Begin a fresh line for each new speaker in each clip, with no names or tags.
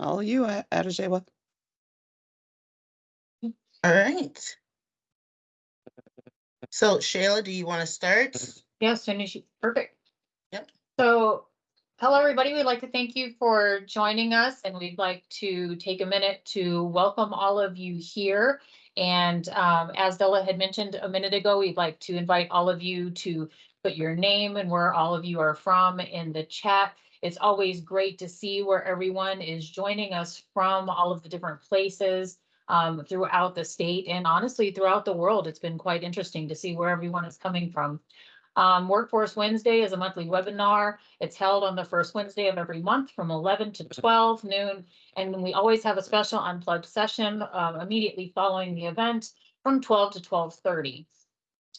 All you, A- Adajaywa.
All right. So Shayla, do you want to start?
Yes, as soon as you, perfect.
Yep.
So, hello, everybody. We'd like to thank you for joining us and we'd like to take a minute to welcome all of you here. And um, as Della had mentioned a minute ago, we'd like to invite all of you to put your name and where all of you are from in the chat. It's always great to see where everyone is joining us from, all of the different places um, throughout the state and honestly throughout the world. It's been quite interesting to see where everyone is coming from. Um, Workforce Wednesday is a monthly webinar. It's held on the first Wednesday of every month from eleven to twelve noon. And we always have a special unplugged session um, immediately following the event from twelve to twelve thirty.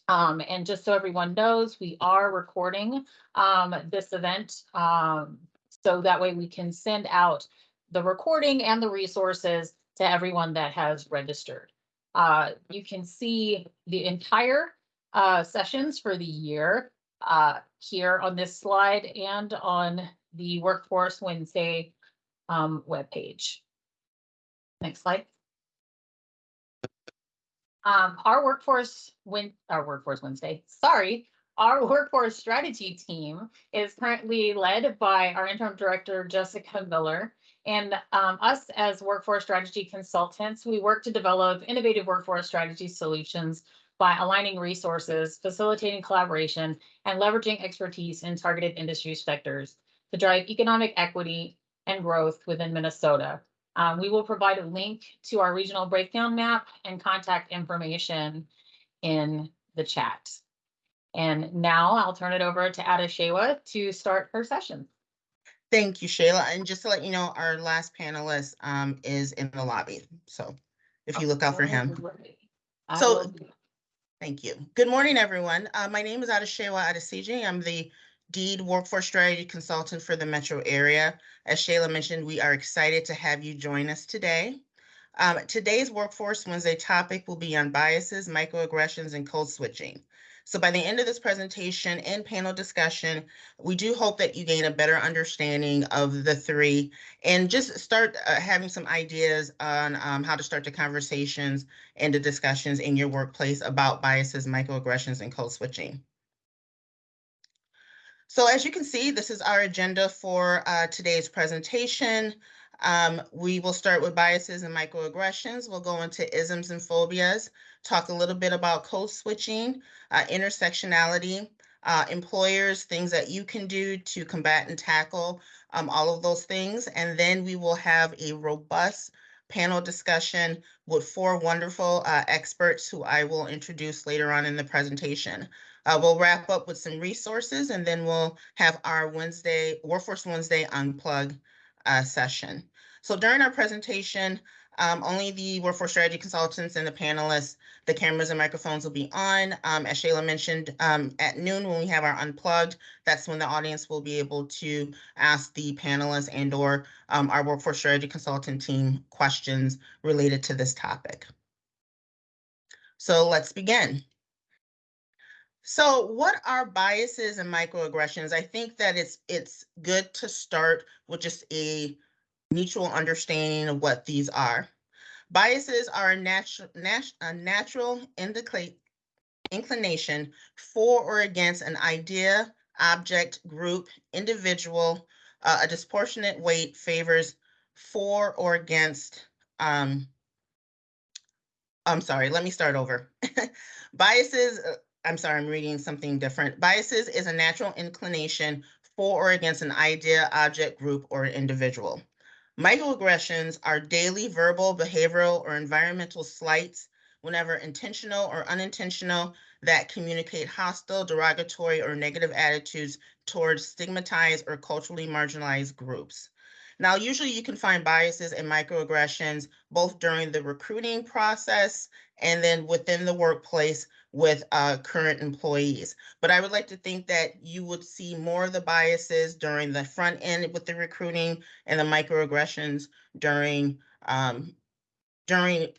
Um, and just so everyone knows, we are recording um, this event. Um, so that way we can send out the recording and the resources to everyone that has registered. Uh, you can see the entire uh, sessions for the year uh, here on this slide and on the Workforce Wednesday um, webpage. Next slide. Um, our workforce when our workforce Wednesday, sorry, our workforce strategy team is currently led by our interim director, Jessica Miller. And um, us as workforce strategy consultants, we work to develop innovative workforce strategy solutions by aligning resources, facilitating collaboration, and leveraging expertise in targeted industry sectors to drive economic equity and growth within Minnesota. Um, we will provide a link to our regional breakdown map and contact information in the chat. And now I'll turn it over to Ada Shewa to start her session.
Thank you, Shayla. And just to let you know, our last panelist um is in the lobby. So if you look out for him. So- Thank you. Good morning, everyone. Uh, my name is Adeshewa Adesiji. I'm the DEED Workforce Strategy Consultant for the metro area. As Shayla mentioned, we are excited to have you join us today. Um, today's Workforce Wednesday topic will be on biases, microaggressions, and code switching. So by the end of this presentation and panel discussion, we do hope that you gain a better understanding of the three and just start uh, having some ideas on um, how to start the conversations and the discussions in your workplace about biases, microaggressions, and code switching. So as you can see, this is our agenda for uh, today's presentation. Um, we will start with biases and microaggressions. We'll go into isms and phobias, talk a little bit about code switching, uh, intersectionality, uh, employers, things that you can do to combat and tackle um, all of those things. And then we will have a robust panel discussion with four wonderful uh, experts who I will introduce later on in the presentation. Uh, we'll wrap up with some resources and then we'll have our Wednesday, Workforce Wednesday Unplug uh, session. So during our presentation, um, only the workforce strategy consultants and the panelists, the cameras and microphones will be on. Um, as Shayla mentioned, um, at noon when we have our unplugged, that's when the audience will be able to ask the panelists and or um, our workforce strategy consultant team questions related to this topic. So let's begin. So what are biases and microaggressions? I think that it's it's good to start with just a mutual understanding of what these are. Biases are a natural nat- a natural indica- inclination for or against an idea, object, group, individual. Uh, a disproportionate weight favors for or against um, I'm sorry, let me start over. Biases, uh, I'm sorry, I'm reading something different. Biases is a natural inclination for or against an idea, object, group, or an individual. Microaggressions are daily verbal, behavioral, or environmental slights, whenever intentional or unintentional, that communicate hostile, derogatory, or negative attitudes towards stigmatized or culturally marginalized groups. Now, usually you can find biases and microaggressions both during the recruiting process and then within the workplace with uh, current employees. But I would like to think that you would see more of the biases during the front end with the recruiting and the microaggressions during um, during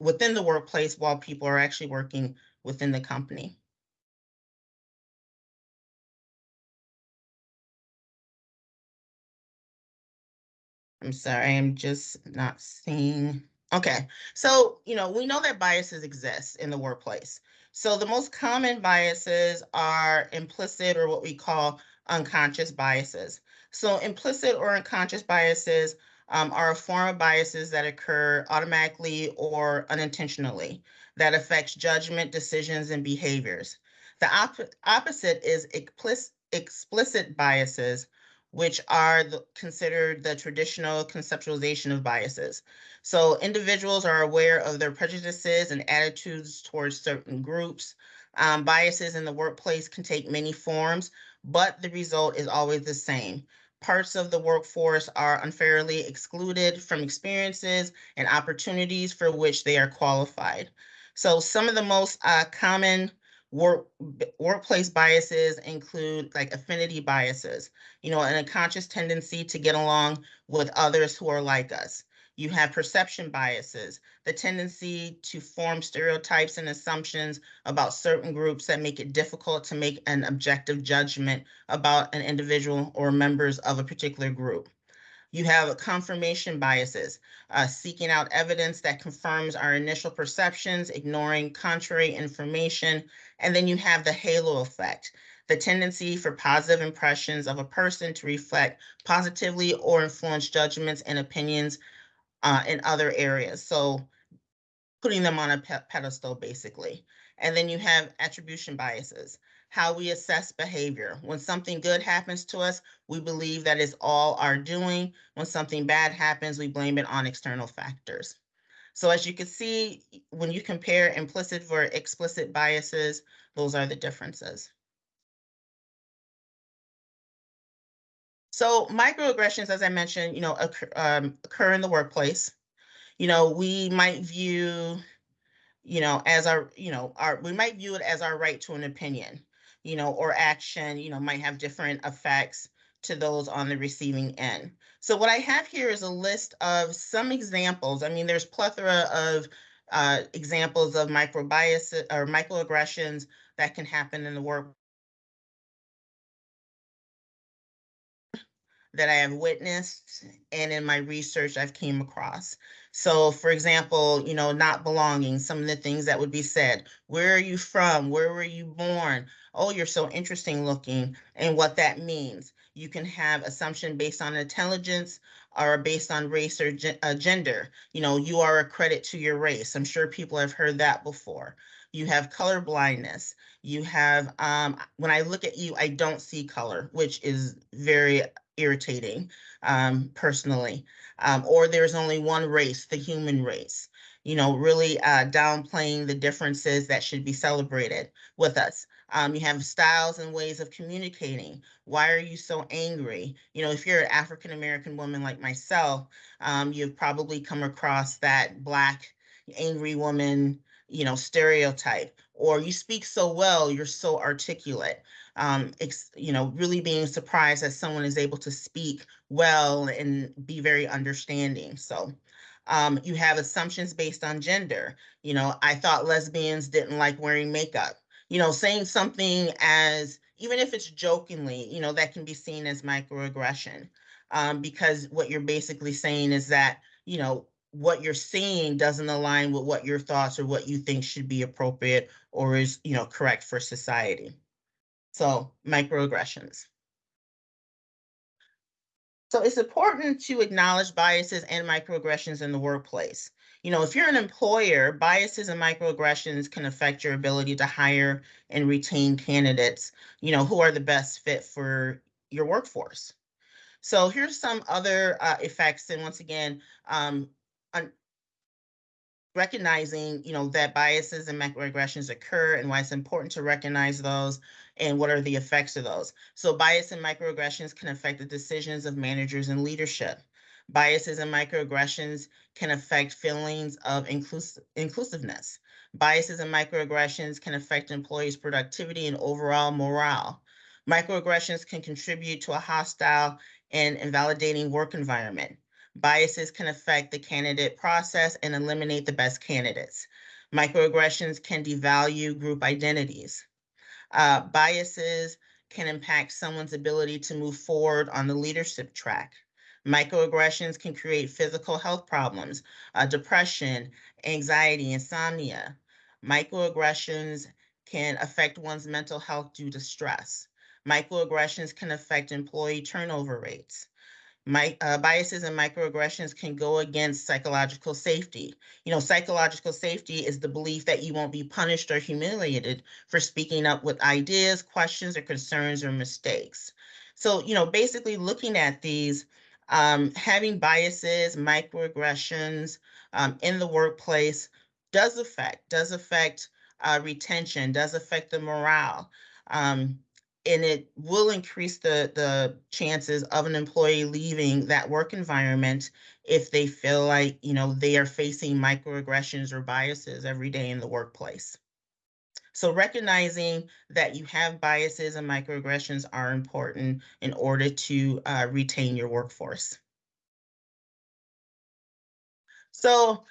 within the workplace while people are actually working within the company. I'm sorry, I'm just not seeing. Okay, so, you know, we know that biases exist in the workplace. So the most common biases are implicit or what we call unconscious biases. So implicit or unconscious biases um, are a form of biases that occur automatically or unintentionally that affects judgment, decisions, and behaviors. The op opposite is explicit, explicit biases, which are the, considered the traditional conceptualization of biases. So individuals are aware of their prejudices and attitudes towards certain groups. Um, biases in the workplace can take many forms, but the result is always the same. Parts of the workforce are unfairly excluded from experiences and opportunities for which they are qualified. So some of the most uh, common work workplace biases include like affinity biases, you know, an unconscious tendency to get along with others who are like us. You have perception biases, the tendency to form stereotypes and assumptions about certain groups that make it difficult to make an objective judgment about an individual or members of a particular group. You have confirmation biases, uh, seeking out evidence that confirms our initial perceptions, ignoring contrary information. And then you have the halo effect, the tendency for positive impressions of a person to reflect positively or influence judgments and opinions uh, in other areas. So putting them on a pe pedestal, basically. And then you have attribution biases how we assess behavior. When something good happens to us, we believe that it's all our doing. When something bad happens, we blame it on external factors. So as you can see, when you compare implicit for explicit biases, those are the differences. So microaggressions, as I mentioned, you know, occur, um, occur in the workplace. You know, we might view, you know, as our, you know, our, we might view it as our right to an opinion you know, or action, you know, might have different effects to those on the receiving end. So what I have here is a list of some examples. I mean, there's plethora of uh, examples of microbiases or microaggressions that can happen in the work that I have witnessed and in my research I've came across. So for example, you know, not belonging, some of the things that would be said, where are you from? Where were you born? Oh, you're so interesting looking and what that means. You can have assumption based on intelligence or based on race or uh, gender. You know, you are a credit to your race. I'm sure people have heard that before. You have color blindness. You have, um, when I look at you, I don't see color, which is very irritating um, personally. Um, or there's only one race, the human race. You know, really uh, downplaying the differences that should be celebrated with us. Um, you have styles and ways of communicating. Why are you so angry? You know, if you're an African American woman like myself, um, you've probably come across that black angry woman, you know, stereotype. Or you speak so well, you're so articulate um, you know, really being surprised that someone is able to speak well and be very understanding. So um, you have assumptions based on gender. You know, I thought lesbians didn't like wearing makeup. You know, saying something as, even if it's jokingly, you know, that can be seen as microaggression. Um, because what you're basically saying is that, you know, what you're seeing doesn't align with what your thoughts or what you think should be appropriate or is, you know, correct for society. So microaggressions. So it's important to acknowledge biases and microaggressions in the workplace. You know, if you're an employer, biases and microaggressions can affect your ability to hire and retain candidates, you know, who are the best fit for your workforce. So here's some other uh, effects. And once again, um, recognizing, you know, that biases and microaggressions occur and why it's important to recognize those and what are the effects of those. So bias and microaggressions can affect the decisions of managers and leadership. Biases and microaggressions can affect feelings of inclus inclusiveness. Biases and microaggressions can affect employees' productivity and overall morale. Microaggressions can contribute to a hostile and invalidating work environment. Biases can affect the candidate process and eliminate the best candidates. Microaggressions can devalue group identities. Uh, biases can impact someone's ability to move forward on the leadership track. Microaggressions can create physical health problems, uh, depression, anxiety, insomnia. Microaggressions can affect one's mental health due to stress. Microaggressions can affect employee turnover rates. My, uh, biases and microaggressions can go against psychological safety. You know, psychological safety is the belief that you won't be punished or humiliated for speaking up with ideas, questions, or concerns or mistakes. So, you know, basically looking at these, um, having biases, microaggressions um, in the workplace does affect, does affect uh, retention, does affect the morale. Um, and it will increase the, the chances of an employee leaving that work environment if they feel like, you know, they are facing microaggressions or biases every day in the workplace. So recognizing that you have biases and microaggressions are important in order to uh, retain your workforce. So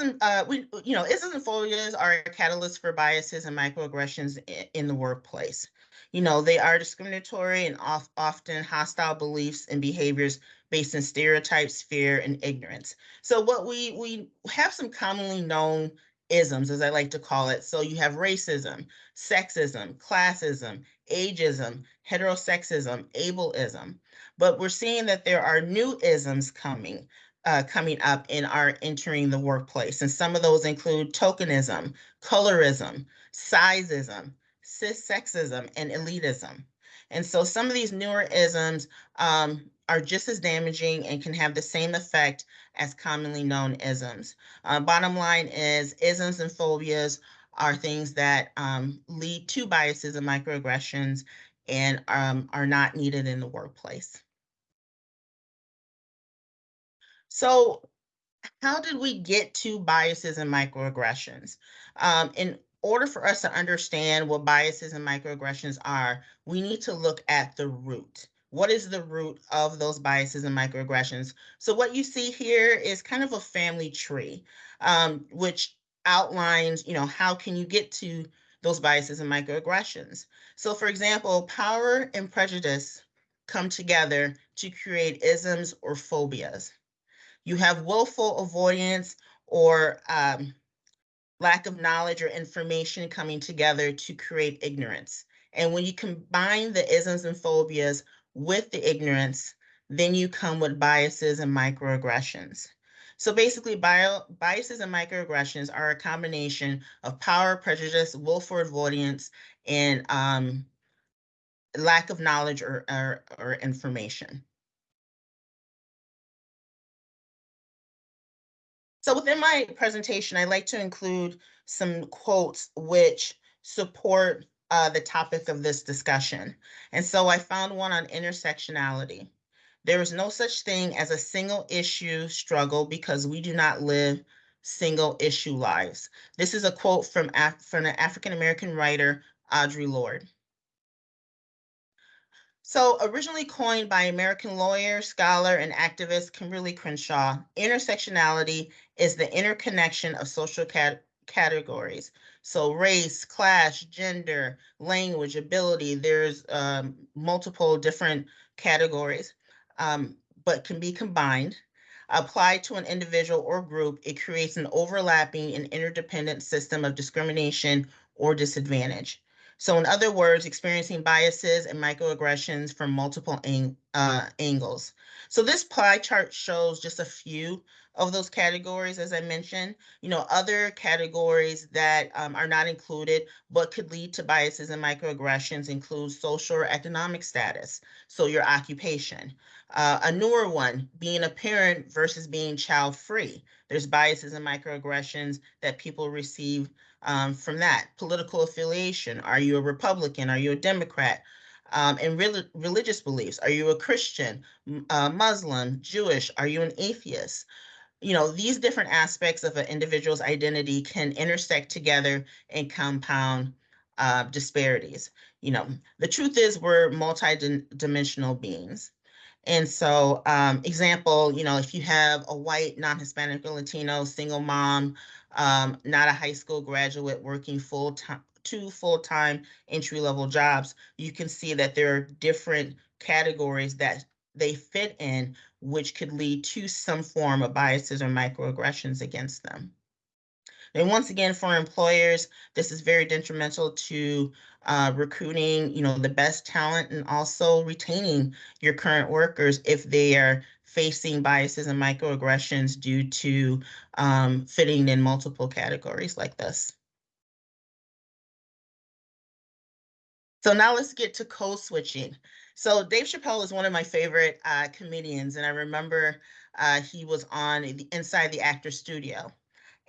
and uh, we, you know, isms and phobias are a catalyst for biases and microaggressions in, in the workplace. You know, they are discriminatory and off, often hostile beliefs and behaviors based in stereotypes, fear, and ignorance. So what we we have some commonly known isms, as I like to call it. So you have racism, sexism, classism, ageism, heterosexism, ableism. But we're seeing that there are new isms coming uh, coming up and are entering the workplace. And some of those include tokenism, colorism, sizeism, cissexism, and elitism. And so some of these newer isms um, are just as damaging and can have the same effect as commonly known isms. Uh, bottom line is isms and phobias are things that um, lead to biases and microaggressions and um, are not needed in the workplace. So how did we get to biases and microaggressions? Um, in order for us to understand what biases and microaggressions are, we need to look at the root. What is the root of those biases and microaggressions? So what you see here is kind of a family tree, um, which outlines, you know, how can you get to those biases and microaggressions? So for example, power and prejudice come together to create isms or phobias. You have willful avoidance or um, lack of knowledge or information coming together to create ignorance. And when you combine the isms and phobias with the ignorance, then you come with biases and microaggressions. So basically, bio, biases and microaggressions are a combination of power, prejudice, willful avoidance, and um, lack of knowledge or, or, or information. So within my presentation, I like to include some quotes which support uh, the topic of this discussion. And so I found one on intersectionality. There is no such thing as a single issue struggle because we do not live single issue lives. This is a quote from, Af from an African-American writer, Audre Lorde. So originally coined by American lawyer, scholar, and activist Kimberlé Crenshaw, intersectionality is the interconnection of social cat categories. So race, class, gender, language, ability, there's um, multiple different categories, um, but can be combined. Applied to an individual or group, it creates an overlapping and interdependent system of discrimination or disadvantage. So in other words, experiencing biases and microaggressions from multiple ang uh, angles. So this pie chart shows just a few of those categories, as I mentioned. You know, other categories that um, are not included but could lead to biases and microaggressions include social or economic status, so your occupation. Uh, a newer one, being a parent versus being child-free. There's biases and microaggressions that people receive um, from that. Political affiliation. Are you a Republican? Are you a Democrat? Um, and re religious beliefs. Are you a Christian, uh, Muslim, Jewish? Are you an atheist? You know, these different aspects of an individual's identity can intersect together and compound uh, disparities. You know, the truth is we're multi-dimensional beings. And so, um, example, you know, if you have a white, non-Hispanic or Latino single mom um, not a high school graduate working full time, two full-time entry-level jobs, you can see that there are different categories that they fit in which could lead to some form of biases or microaggressions against them. And once again, for employers, this is very detrimental to uh, recruiting, you know, the best talent and also retaining your current workers if they are facing biases and microaggressions due to um, fitting in multiple categories like this. So now let's get to code switching. So Dave Chappelle is one of my favorite uh, comedians, and I remember uh, he was on the Inside the Actor Studio,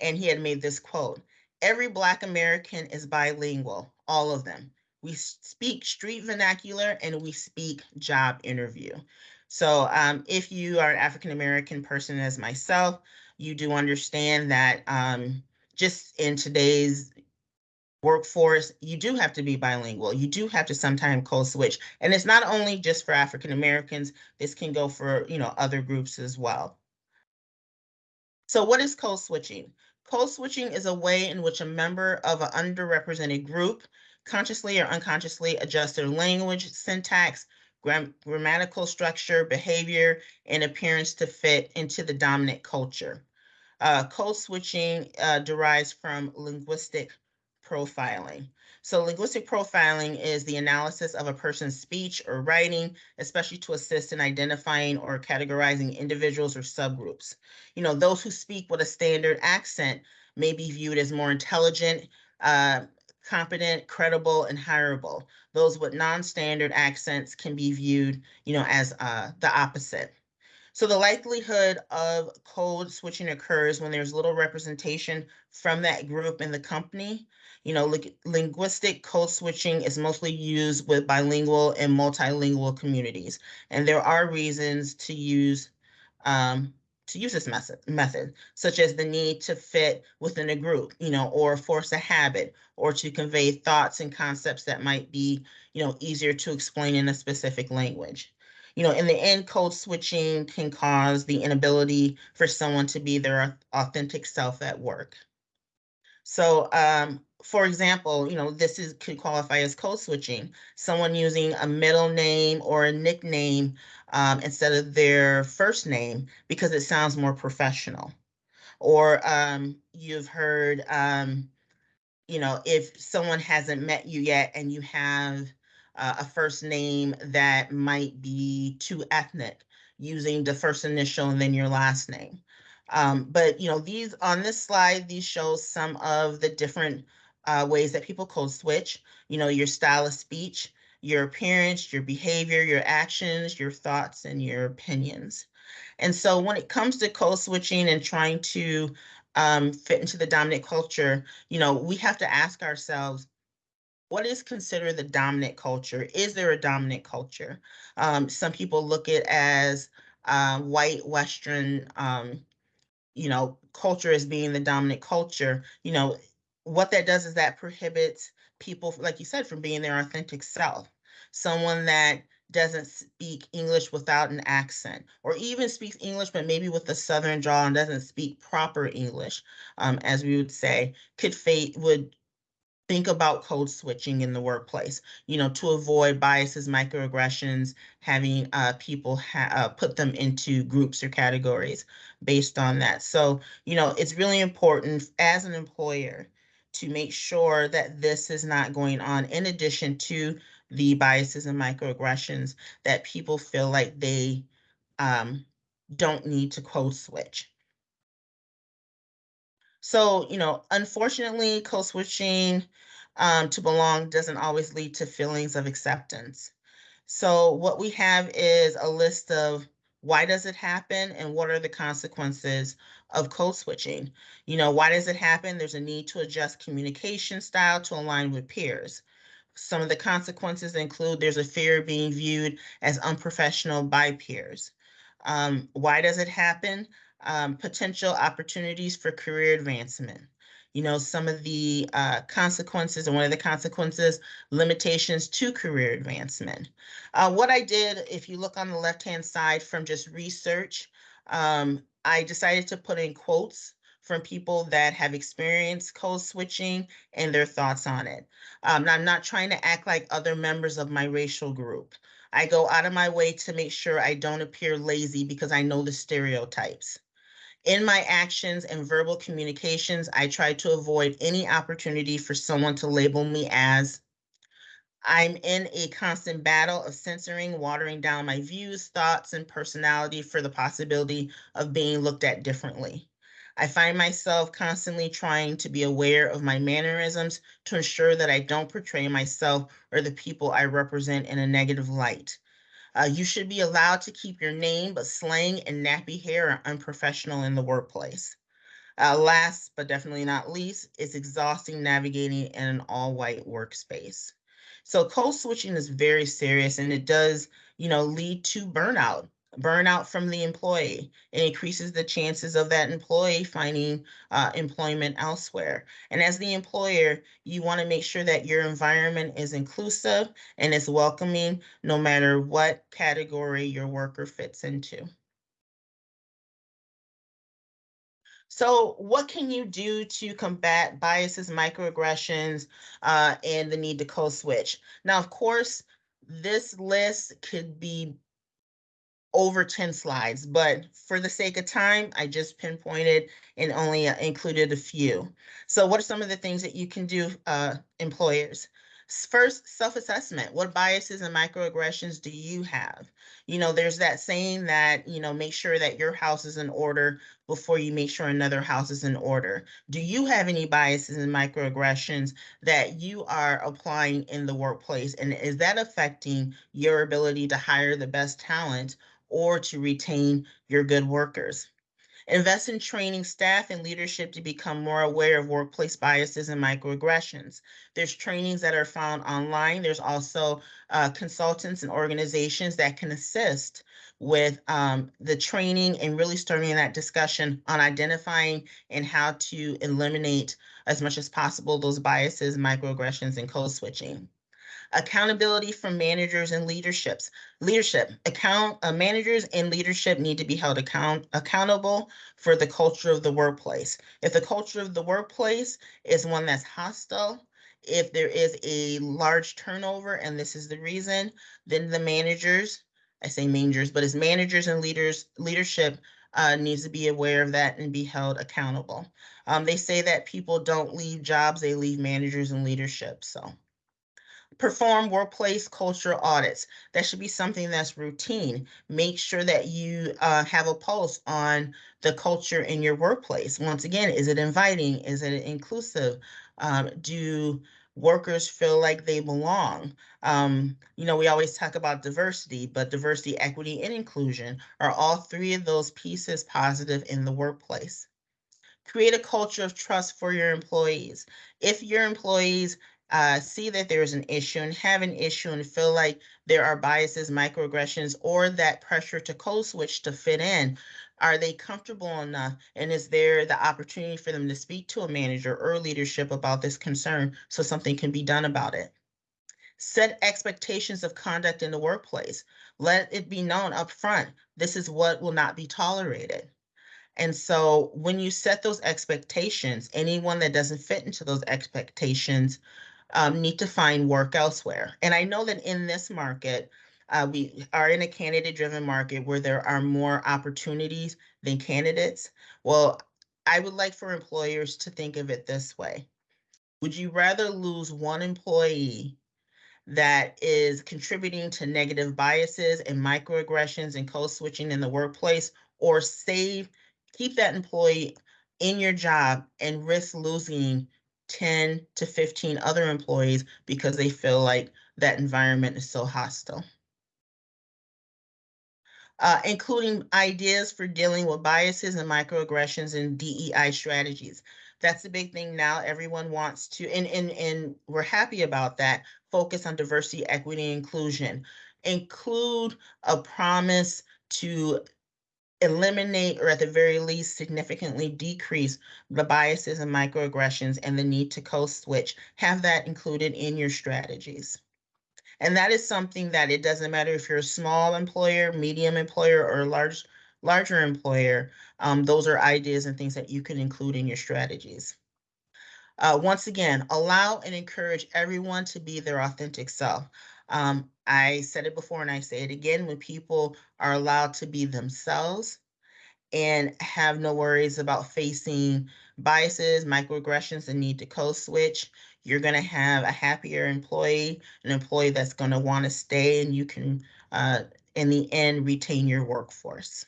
and he had made this quote: "Every Black American is bilingual, all of them. We speak street vernacular and we speak job interview." So um, if you are an African American person as myself, you do understand that um, just in today's workforce, you do have to be bilingual. You do have to sometimes code switch. And it's not only just for African Americans, this can go for, you know, other groups as well. So what is code switching? Code switching is a way in which a member of an underrepresented group consciously or unconsciously adjusts their language, syntax, gram grammatical structure, behavior, and appearance to fit into the dominant culture. Uh, code switching uh, derives from linguistic profiling. So linguistic profiling is the analysis of a person's speech or writing, especially to assist in identifying or categorizing individuals or subgroups. You know, those who speak with a standard accent may be viewed as more intelligent, uh, competent, credible, and hireable. Those with non-standard accents can be viewed, you know, as uh, the opposite. So the likelihood of code switching occurs when there's little representation from that group in the company. You know, li linguistic code switching is mostly used with bilingual and multilingual communities. And there are reasons to use um, to use this method, method, such as the need to fit within a group, you know, or force a habit, or to convey thoughts and concepts that might be, you know, easier to explain in a specific language you know, in the end, code switching can cause the inability for someone to be their authentic self at work. So, um, for example, you know, this is could qualify as code switching. Someone using a middle name or a nickname um, instead of their first name because it sounds more professional. Or um, you've heard, um, you know, if someone hasn't met you yet and you have uh, a first name that might be too ethnic, using the first initial and then your last name. Um, but you know, these on this slide, these show some of the different uh, ways that people code switch. You know, your style of speech, your appearance, your behavior, your actions, your thoughts, and your opinions. And so when it comes to code switching and trying to um, fit into the dominant culture, you know, we have to ask ourselves, what is considered the dominant culture? Is there a dominant culture? Um, some people look at as uh, white Western, um, you know, culture as being the dominant culture. You know, what that does is that prohibits people, like you said, from being their authentic self. Someone that doesn't speak English without an accent, or even speaks English but maybe with a Southern drawl and doesn't speak proper English, um, as we would say, could fate would think about code switching in the workplace, you know, to avoid biases, microaggressions, having uh, people ha uh, put them into groups or categories based on that. So, you know, it's really important as an employer to make sure that this is not going on in addition to the biases and microaggressions that people feel like they um, don't need to code switch. So, you know, unfortunately, code switching um, to belong doesn't always lead to feelings of acceptance. So what we have is a list of why does it happen and what are the consequences of code switching? You know, why does it happen? There's a need to adjust communication style to align with peers. Some of the consequences include there's a fear of being viewed as unprofessional by peers. Um, why does it happen? um, potential opportunities for career advancement. You know, some of the uh, consequences, and one of the consequences, limitations to career advancement. Uh, what I did, if you look on the left-hand side from just research, um, I decided to put in quotes from people that have experienced code switching and their thoughts on it. Um, I'm not trying to act like other members of my racial group. I go out of my way to make sure I don't appear lazy because I know the stereotypes. In my actions and verbal communications, I try to avoid any opportunity for someone to label me as I'm in a constant battle of censoring, watering down my views, thoughts, and personality for the possibility of being looked at differently. I find myself constantly trying to be aware of my mannerisms to ensure that I don't portray myself or the people I represent in a negative light. Uh, you should be allowed to keep your name, but slang and nappy hair are unprofessional in the workplace. Uh, last but definitely not least, it's exhausting navigating in an all white workspace. So code switching is very serious and it does, you know, lead to burnout, burnout from the employee. It increases the chances of that employee finding uh, employment elsewhere. And as the employer, you want to make sure that your environment is inclusive and is welcoming no matter what category your worker fits into. So what can you do to combat biases, microaggressions, uh, and the need to code switch? Now, of course, this list could be over 10 slides, but for the sake of time, I just pinpointed and only uh, included a few. So what are some of the things that you can do, uh, employers? First, self-assessment. What biases and microaggressions do you have? You know, there's that saying that, you know, make sure that your house is in order before you make sure another house is in order. Do you have any biases and microaggressions that you are applying in the workplace? And is that affecting your ability to hire the best talent or to retain your good workers? Invest in training staff and leadership to become more aware of workplace biases and microaggressions. There's trainings that are found online. There's also uh, consultants and organizations that can assist with um, the training and really starting that discussion on identifying and how to eliminate as much as possible those biases, microaggressions, and code switching accountability from managers and leaderships leadership account uh, managers and leadership need to be held account accountable for the culture of the workplace if the culture of the workplace is one that's hostile if there is a large turnover and this is the reason then the managers i say managers but as managers and leaders leadership uh, needs to be aware of that and be held accountable. Um, they say that people don't leave jobs, they leave managers and leadership. So perform workplace culture audits. That should be something that's routine. Make sure that you uh, have a pulse on the culture in your workplace. Once again, is it inviting? Is it inclusive? Um, do workers feel like they belong? Um, you know, we always talk about diversity, but diversity, equity, and inclusion are all three of those pieces positive in the workplace. Create a culture of trust for your employees. If your employees uh, see that there's an issue and have an issue and feel like there are biases, microaggressions, or that pressure to code switch to fit in, are they comfortable enough? And is there the opportunity for them to speak to a manager or leadership about this concern so something can be done about it? Set expectations of conduct in the workplace. Let it be known up front, this is what will not be tolerated. And so when you set those expectations, anyone that doesn't fit into those expectations um, need to find work elsewhere. And I know that in this market, uh, we are in a candidate driven market where there are more opportunities than candidates. Well, I would like for employers to think of it this way. Would you rather lose one employee that is contributing to negative biases and microaggressions and code switching in the workplace or save, keep that employee in your job and risk losing 10 to 15 other employees because they feel like that environment is so hostile. Uh, including ideas for dealing with biases and microaggressions and DEI strategies. That's the big thing now. Everyone wants to, and, and, and we're happy about that, focus on diversity, equity, inclusion. Include a promise to eliminate or at the very least significantly decrease the biases and microaggressions and the need to code switch. Have that included in your strategies. And that is something that it doesn't matter if you're a small employer, medium employer, or large larger employer, um, those are ideas and things that you can include in your strategies. Uh, once again, allow and encourage everyone to be their authentic self. Um, I said it before and I say it again, when people are allowed to be themselves and have no worries about facing biases, microaggressions, and need to code switch, you're going to have a happier employee, an employee that's going to want to stay, and you can, uh, in the end, retain your workforce.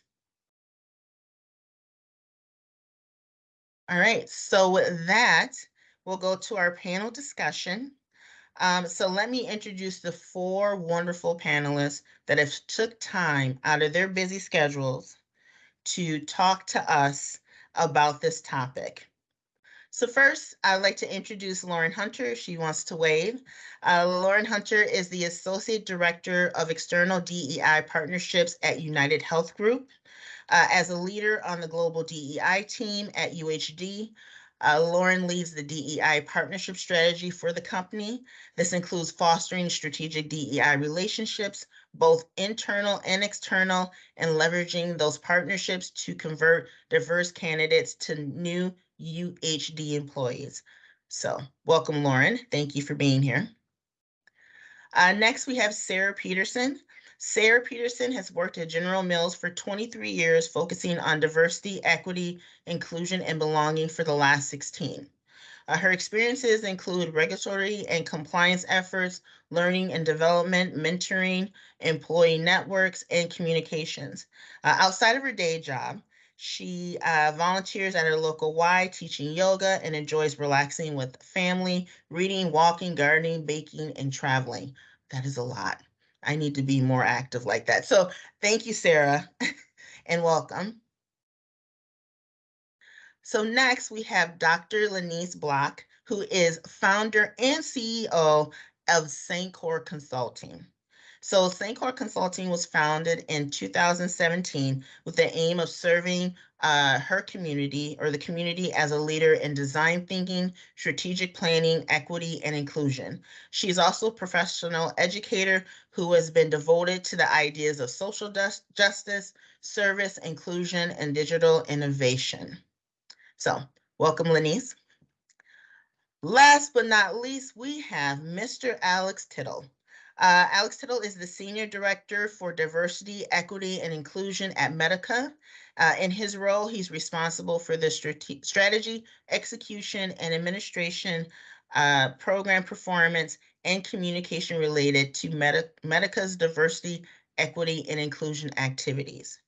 All right, so with that, we'll go to our panel discussion. Um, so let me introduce the four wonderful panelists that have took time out of their busy schedules to talk to us about this topic. So first, I'd like to introduce Lauren Hunter. She wants to wave. Uh, Lauren Hunter is the Associate Director of External DEI Partnerships at UnitedHealth Group. Uh, as a leader on the global DEI team at UHG, uh, Lauren leads the DEI partnership strategy for the company. This includes fostering strategic DEI relationships, both internal and external, and leveraging those partnerships to convert diverse candidates to new UHG employees. So welcome, Lauren. Thank you for being here. Uh, next, we have Sarah Peterson. Sarah Peterson has worked at General Mills for 23 years, focusing on diversity, equity, inclusion, and belonging for the last 16. Uh, her experiences include regulatory and compliance efforts, learning and development, mentoring, employee networks, and communications. Uh, outside of her day job, she uh, volunteers at her local Y teaching yoga and enjoys relaxing with family, reading, walking, gardening, baking, and traveling. That is a lot. I need to be more active like that. So thank you, Sarah, and welcome. So next we have Dr. Lenise Block, who is founder and CEO of Sancor Consulting. So Sancor Consulting was founded in 2017 with the aim of serving uh, her community or the community as a leader in design thinking, strategic planning, equity, and inclusion. She's also a professional educator who has been devoted to the ideas of social justice, service, inclusion, and digital innovation. So welcome, Lenise. Last but not least, we have Mr. Alex Tittle. Uh, Alex Tittle is the Senior Director for Diversity, Equity, and Inclusion at Medica. Uh, in his role, he's responsible for the strate- strategy, execution, and administration, uh, program performance, and communication related to Medi- Medica's diversity, equity, and inclusion activities.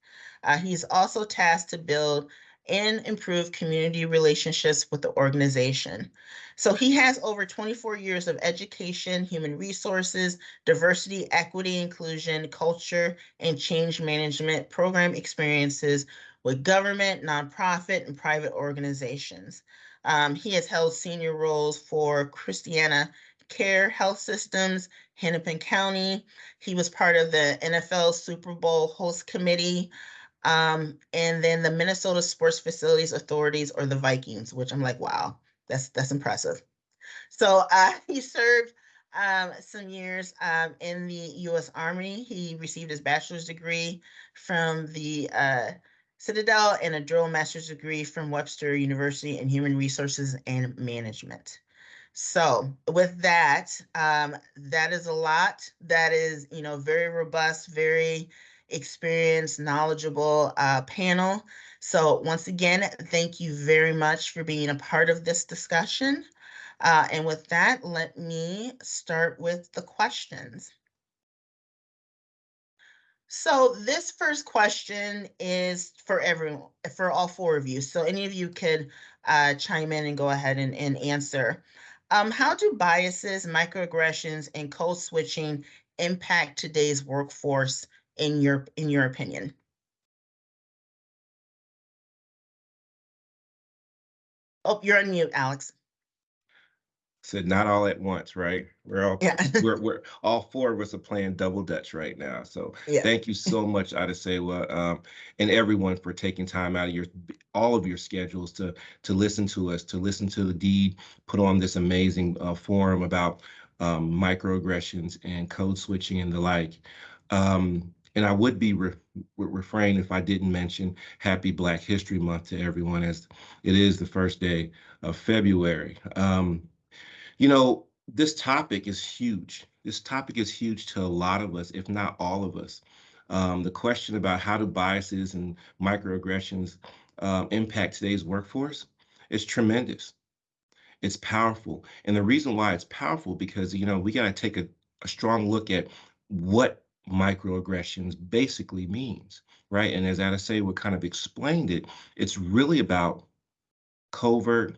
Uh, he's also tasked to build and improve community relationships with the organization. So he has over 24 years of education, human resources, diversity, equity, inclusion, culture, and change management program experiences with government, nonprofit, and private organizations. Um, he has held senior roles for Christiana Care Health Systems, Hennepin County. He was part of the NFL Super Bowl host committee. Um, and then the Minnesota Sports Facilities Authorities or the Vikings, which I'm like, wow, that's that's impressive. So uh, he served um, some years um, in the U.S. Army. He received his bachelor's degree from the uh, Citadel and a dual master's degree from Webster University in Human Resources and Management. So with that, um, that is a lot. That is, you know, very robust, very experienced, knowledgeable uh, panel. So once again, thank you very much for being a part of this discussion. Uh, and with that, let me start with the questions. So this first question is for everyone, for all four of you. So any of you could uh, chime in and go ahead and, and answer. Um, how do biases, microaggressions, and code switching impact today's workforce in your in your opinion? Oh, you're on mute, Alex.
Said not all at once, right? We're all
Yeah.
we're we're all four of us are playing double dutch right now. So
Yeah.
thank you so much, Adesewa, um, and everyone for taking time out of your all of your schedules to to listen to us, to listen to the DEED, put on this amazing uh, forum about um, microaggressions and code switching and the like. Um, and I would be re- refrain if I didn't mention Happy Black History Month to everyone, as it is the first day of February. Um, you know, this topic is huge. This topic is huge to a lot of us, if not all of us. Um, the question about how do biases and microaggressions um, impact today's workforce is tremendous. It's powerful. And the reason why it's powerful because, you know, we got to take a, a strong look at what microaggressions basically means, right? And as Ada say, kind of explained it, it's really about covert